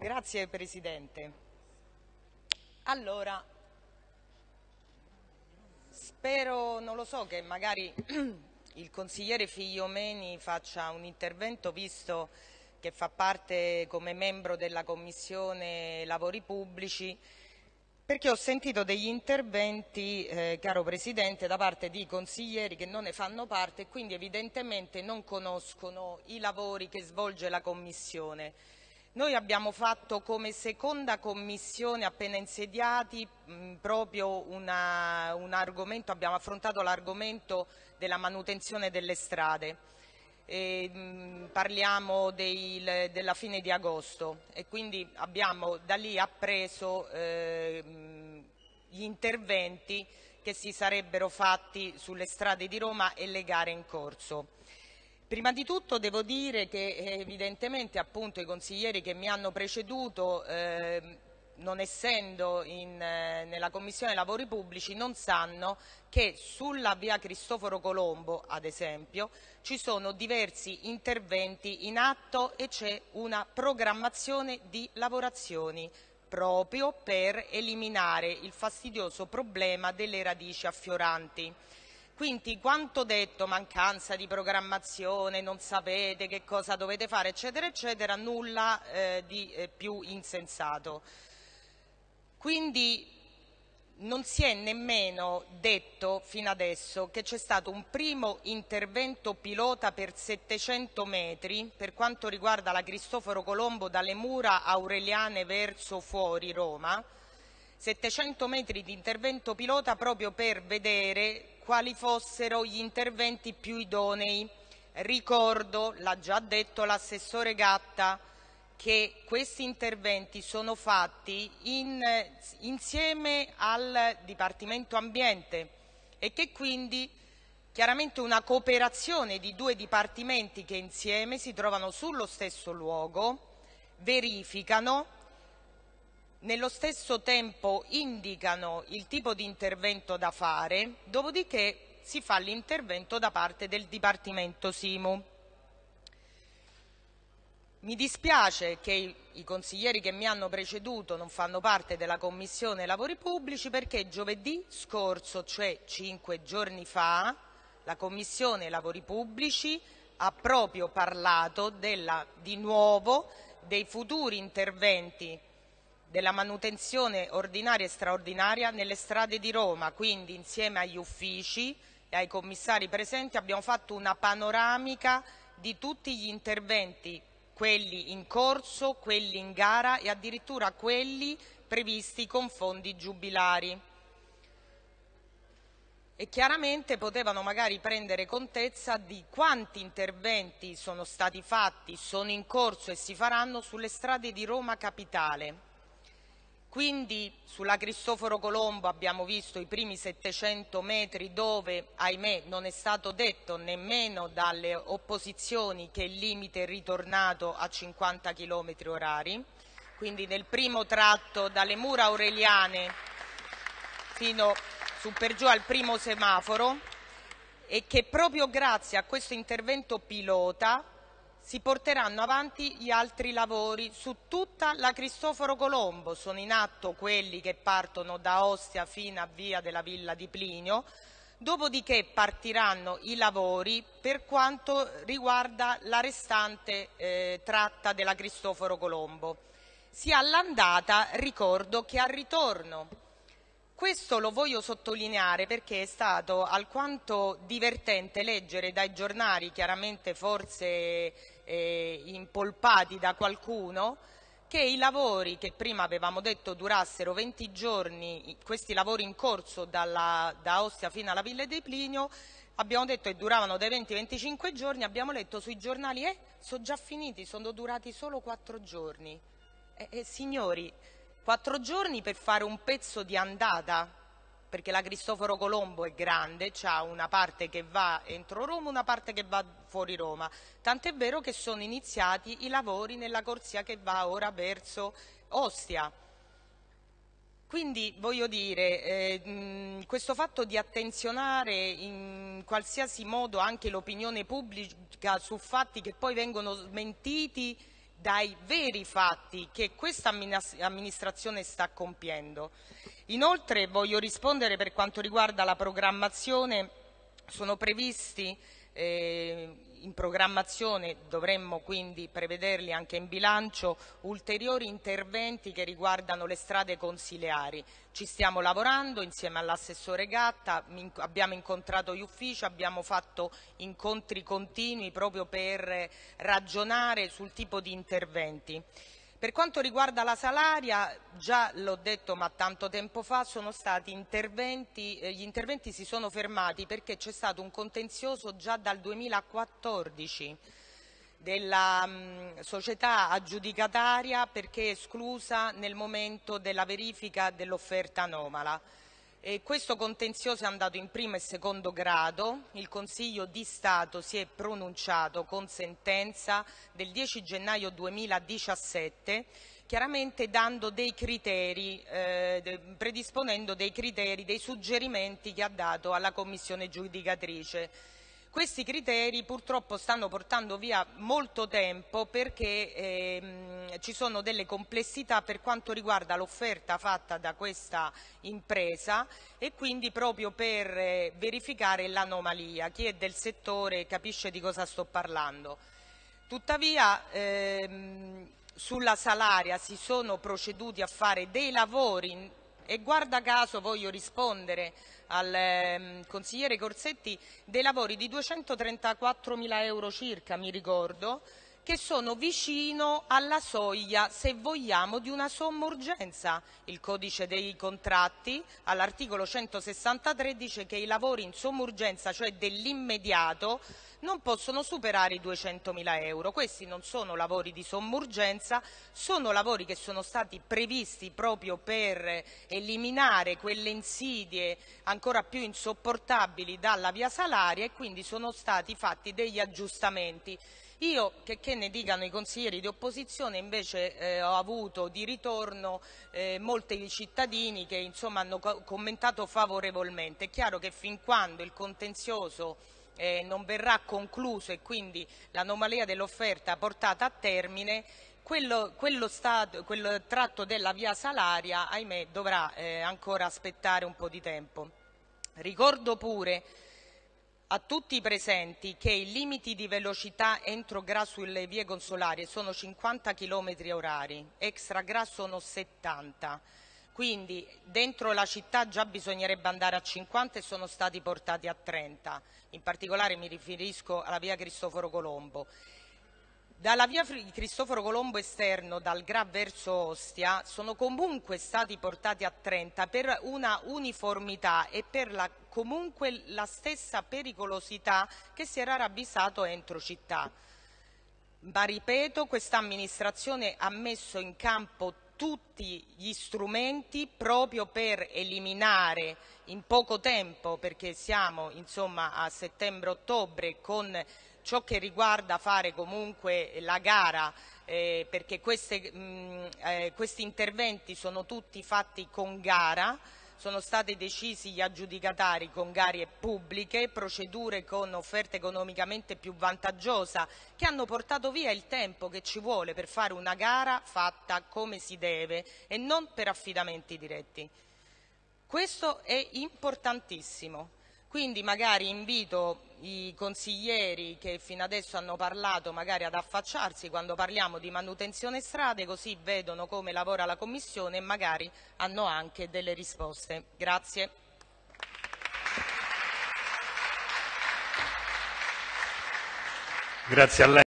Grazie Presidente. Allora, spero, non lo so, che magari il consigliere Figliomeni faccia un intervento visto che fa parte come membro della Commissione Lavori Pubblici perché ho sentito degli interventi, eh, caro Presidente, da parte di consiglieri che non ne fanno parte e quindi evidentemente non conoscono i lavori che svolge la Commissione. Noi abbiamo fatto come seconda commissione appena insediati mh, proprio una, un argomento, abbiamo affrontato l'argomento della manutenzione delle strade e, mh, parliamo dei, della fine di agosto e quindi abbiamo da lì appreso eh, gli interventi che si sarebbero fatti sulle strade di Roma e le gare in corso. Prima di tutto devo dire che evidentemente appunto, i consiglieri che mi hanno preceduto eh, non essendo in, eh, nella Commissione Lavori Pubblici, non sanno che sulla via Cristoforo Colombo, ad esempio, ci sono diversi interventi in atto e c'è una programmazione di lavorazioni proprio per eliminare il fastidioso problema delle radici affioranti. Quindi quanto detto, mancanza di programmazione, non sapete che cosa dovete fare, eccetera, eccetera, nulla eh, di eh, più insensato. Quindi non si è nemmeno detto fino adesso che c'è stato un primo intervento pilota per 700 metri per quanto riguarda la Cristoforo Colombo dalle mura aureliane verso fuori Roma, 700 metri di intervento pilota proprio per vedere quali fossero gli interventi più idonei. Ricordo, l'ha già detto l'assessore Gatta, che questi interventi sono fatti in, insieme al Dipartimento Ambiente e che quindi chiaramente una cooperazione di due dipartimenti che insieme si trovano sullo stesso luogo, verificano, nello stesso tempo indicano il tipo di intervento da fare, dopodiché si fa l'intervento da parte del Dipartimento Simu. Mi dispiace che i consiglieri che mi hanno preceduto non fanno parte della Commissione Lavori Pubblici perché giovedì scorso, cioè cinque giorni fa, la Commissione Lavori Pubblici ha proprio parlato della, di nuovo dei futuri interventi della manutenzione ordinaria e straordinaria nelle strade di Roma, quindi insieme agli uffici e ai commissari presenti abbiamo fatto una panoramica di tutti gli interventi quelli in corso, quelli in gara e addirittura quelli previsti con fondi giubilari. E chiaramente potevano magari prendere contezza di quanti interventi sono stati fatti, sono in corso e si faranno sulle strade di Roma Capitale. Quindi sulla Cristoforo Colombo abbiamo visto i primi 700 metri dove, ahimè, non è stato detto nemmeno dalle opposizioni che il limite è ritornato a 50 km orari. Quindi nel primo tratto dalle mura aureliane fino su per giù al primo semaforo e che proprio grazie a questo intervento pilota si porteranno avanti gli altri lavori su tutta la Cristoforo Colombo. Sono in atto quelli che partono da Ostia fino a via della Villa di Plinio, dopodiché partiranno i lavori per quanto riguarda la restante eh, tratta della Cristoforo Colombo. Sia all'andata, ricordo che al ritorno questo lo voglio sottolineare perché è stato alquanto divertente leggere dai giornali, chiaramente forse eh, impolpati da qualcuno, che i lavori che prima avevamo detto durassero 20 giorni, questi lavori in corso dalla, da Ostia fino alla Villa di Plinio, abbiamo detto che duravano dai 20 ai 25 giorni, abbiamo letto sui giornali, eh, sono già finiti, sono durati solo 4 giorni. Eh, eh, signori, 4 giorni per fare un pezzo di andata, perché la Cristoforo Colombo è grande, ha una parte che va entro Roma, una parte che va fuori Roma. Tant'è vero che sono iniziati i lavori nella corsia che va ora verso Ostia. Quindi voglio dire, eh, questo fatto di attenzionare in qualsiasi modo anche l'opinione pubblica su fatti che poi vengono smentiti dai veri fatti che questa amministrazione sta compiendo. Inoltre voglio rispondere per quanto riguarda la programmazione, sono previsti eh, in programmazione, dovremmo quindi prevederli anche in bilancio, ulteriori interventi che riguardano le strade consiliari. Ci stiamo lavorando insieme all'assessore Gatta, abbiamo incontrato gli uffici, abbiamo fatto incontri continui proprio per ragionare sul tipo di interventi. Per quanto riguarda la salaria, già l'ho detto ma tanto tempo fa, interventi, eh, gli interventi si sono fermati perché c'è stato un contenzioso già dal 2014 della mh, mm, società aggiudicataria perché esclusa nel momento della verifica dell'offerta anomala. E questo contenzioso è andato in primo e secondo grado, il Consiglio di Stato si è pronunciato con sentenza del 10 gennaio 2017 chiaramente dei criteri, eh, predisponendo dei criteri, dei suggerimenti che ha dato alla Commissione giudicatrice questi criteri purtroppo stanno portando via molto tempo perché ehm, ci sono delle complessità per quanto riguarda l'offerta fatta da questa impresa e quindi proprio per eh, verificare l'anomalia. Chi è del settore capisce di cosa sto parlando. Tuttavia ehm, sulla salaria si sono proceduti a fare dei lavori e guarda caso voglio rispondere al eh, consigliere Corsetti dei lavori di 234 mila euro circa, mi ricordo, che sono vicino alla soglia, se vogliamo, di una somma urgenza. Il codice dei contratti all'articolo 163 dice che i lavori in somma urgenza, cioè dell'immediato, non possono superare i 200.000 euro. Questi non sono lavori di somma urgenza, sono lavori che sono stati previsti proprio per eliminare quelle insidie ancora più insopportabili dalla via salaria e quindi sono stati fatti degli aggiustamenti. Io, che, che, ne dicano i consiglieri di opposizione, invece eh, ho avuto di ritorno eh, molti cittadini che insomma, hanno co commentato favorevolmente. È chiaro che fin quando il contenzioso eh, non verrà concluso e quindi l'anomalia dell'offerta portata a termine, quello, quello stato, quel tratto della via salaria, ahimè, dovrà eh, ancora aspettare un po' di tempo. Ricordo pure a tutti i presenti che i limiti di velocità entro GRA sulle vie consolari sono 50 km orari, extra GRA sono 70 quindi dentro la città già bisognerebbe andare a 50 e sono stati portati a 30, in particolare mi riferisco alla via Cristoforo Colombo. Dalla via Cristoforo Colombo esterno, dal Gra verso Ostia, sono comunque stati portati a 30 per una uniformità e per la, comunque la stessa pericolosità che si era ravvisato entro città. Ma ripeto, questa amministrazione ha messo in campo tutti gli strumenti proprio per eliminare in poco tempo, perché siamo insomma a settembre-ottobre, con ciò che riguarda fare comunque la gara, eh, perché queste, mh, eh, questi interventi sono tutti fatti con gara, sono stati decisi gli aggiudicatari con gare pubbliche, procedure con offerte economicamente più vantaggiose che hanno portato via il tempo che ci vuole per fare una gara fatta come si deve e non per affidamenti diretti. Questo è importantissimo. Quindi magari invito i consiglieri che fino adesso hanno parlato magari ad affacciarsi quando parliamo di manutenzione strade così vedono come lavora la Commissione e magari hanno anche delle risposte. Grazie. Grazie.